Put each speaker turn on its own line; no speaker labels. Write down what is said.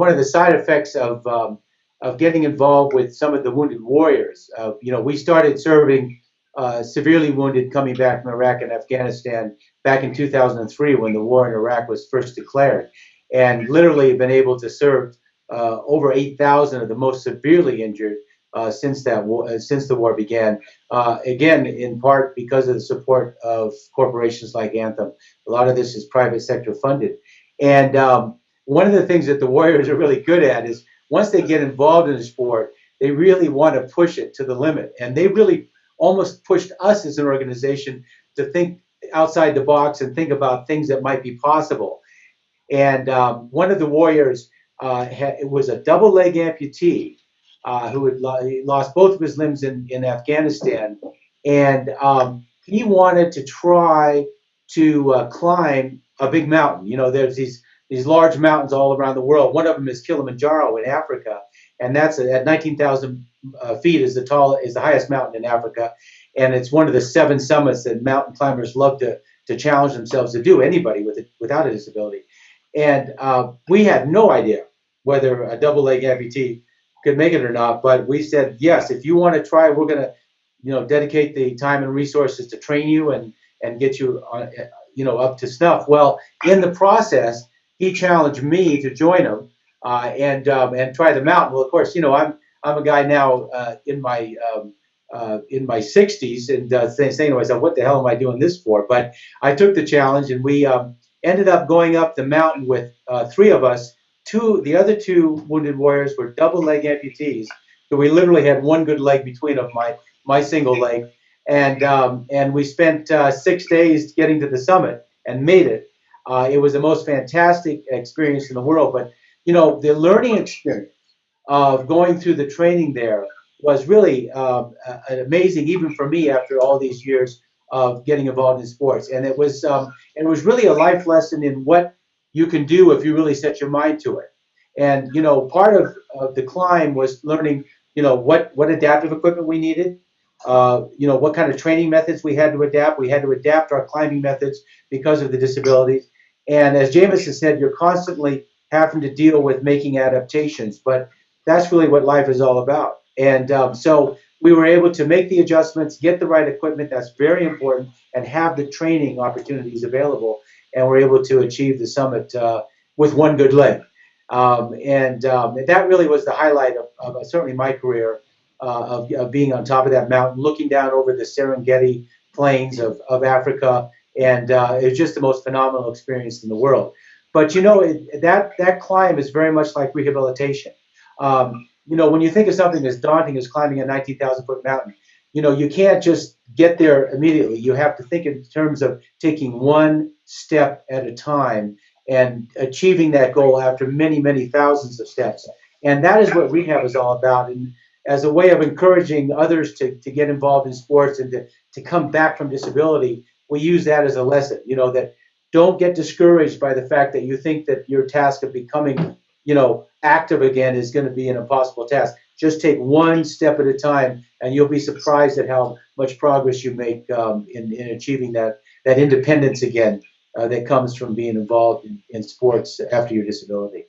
one of the side effects of um, of getting involved with some of the wounded warriors. Uh, you know, we started serving uh, severely wounded coming back from Iraq and Afghanistan back in 2003 when the war in Iraq was first declared, and literally been able to serve uh, over 8,000 of the most severely injured uh, since that uh, since the war began. Uh, again, in part because of the support of corporations like Anthem. A lot of this is private sector funded, and um, one of the things that the Warriors are really good at is once they get involved in the sport, they really want to push it to the limit, and they really almost pushed us as an organization to think outside the box and think about things that might be possible. And um, one of the Warriors uh, was a double leg amputee uh, who had lo- lost both of his limbs in, in Afghanistan. And um, he wanted to try to uh, climb a big mountain. You know, there's these these large mountains all around the world. One of them is Kilimanjaro in Africa, and that's at 19,000 uh, feet is the tall is the highest mountain in Africa, and it's one of the seven summits that mountain climbers love to to challenge themselves to do. Anybody with it without a disability, and uh, we had no idea whether a double leg amputee could make it or not. But we said, yes, if you want to try, we're going to, you know, dedicate the time and resources to train you and and get you, on, you know, up to snuff. Well, in the process, he challenged me to join him uh, and um, and try the mountain. Well, of course, you know, I'm I'm a guy now uh, in my um, uh, in my 60s and uh, saying to myself, what the hell am I doing this for? But I took the challenge and we um, ended up going up the mountain with uh, three of us two, the other two wounded warriors were double leg amputees. So we literally had one good leg between of my my single leg, and um, and we spent uh, six days getting to the summit and made it. Uh, it was the most fantastic experience in the world. But you know, the learning experience of going through the training there was really um, amazing, even for me after all these years of getting involved in sports. And it was um, it was really a life lesson in what you can do if you really set your mind to it. And you know, part of, of the climb was learning, you know, what what adaptive equipment we needed, uh, you know, what kind of training methods we had to adapt. We had to adapt our climbing methods because of the disabilities. And as Jameson said, you're constantly having to deal with making adaptations, but that's really what life is all about. And um, so we were able to make the adjustments, get the right equipment. That's very important, and have the training opportunities available and we're able to achieve the summit uh, with one good leg. Um, and um, that really was the highlight of, of uh, certainly my career uh, of, of, being on top of that mountain, looking down over the Serengeti plains of, of Africa. And uh, it was just the most phenomenal experience in the world. But you know, it, that, that climb is very much like rehabilitation. Um, you know, when you think of something as daunting as climbing a 19,000 foot mountain, you know, you can't just get there immediately. You have to think in terms of taking one step at a time and achieving that goal after many, many thousands of steps. And that is what rehab is all about. And as a way of encouraging others to, to get involved in sports and to, to come back from disability, we use that as a lesson, you know, that don't get discouraged by the fact that you think that your task of becoming, you know, active again is going to be an impossible task. Just take one step at a time, and you'll be surprised at how much progress you make um, in, in achieving that, that independence again uh, that comes from being involved in, in sports after your disability.